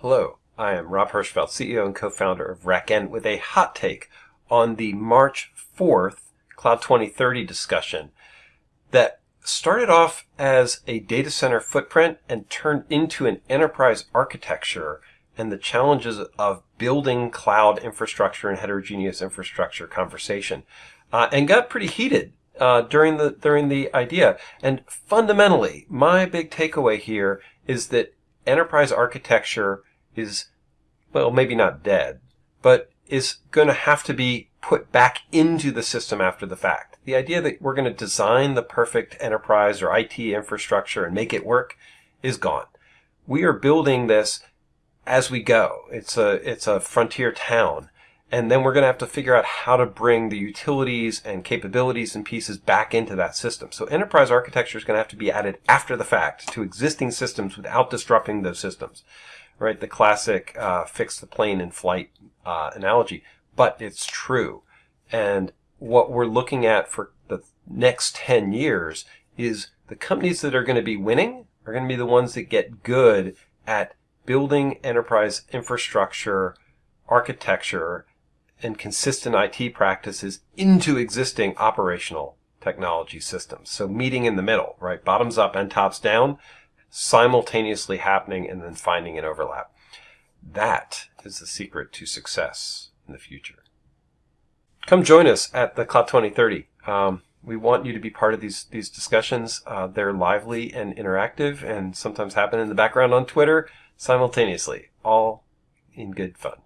Hello, I am Rob Hirschfeld, CEO and co-founder of RackN with a hot take on the March 4th Cloud 2030 discussion that started off as a data center footprint and turned into an enterprise architecture and the challenges of building cloud infrastructure and heterogeneous infrastructure conversation, uh, and got pretty heated uh, during the during the idea. And fundamentally, my big takeaway here is that enterprise architecture is, well, maybe not dead, but is going to have to be put back into the system after the fact. The idea that we're going to design the perfect enterprise or IT infrastructure and make it work is gone. We are building this as we go. It's a, it's a frontier town. And then we're going to have to figure out how to bring the utilities and capabilities and pieces back into that system. So enterprise architecture is going to have to be added after the fact to existing systems without disrupting those systems right? The classic uh, fix the plane in flight uh, analogy, but it's true. And what we're looking at for the next 10 years is the companies that are going to be winning are going to be the ones that get good at building enterprise infrastructure, architecture, and consistent IT practices into existing operational technology systems. So meeting in the middle, right? Bottoms up and tops down simultaneously happening and then finding an overlap. That is the secret to success in the future. Come join us at the Cloud 2030. Um, we want you to be part of these these discussions. Uh, they're lively and interactive, and sometimes happen in the background on Twitter simultaneously, all in good fun.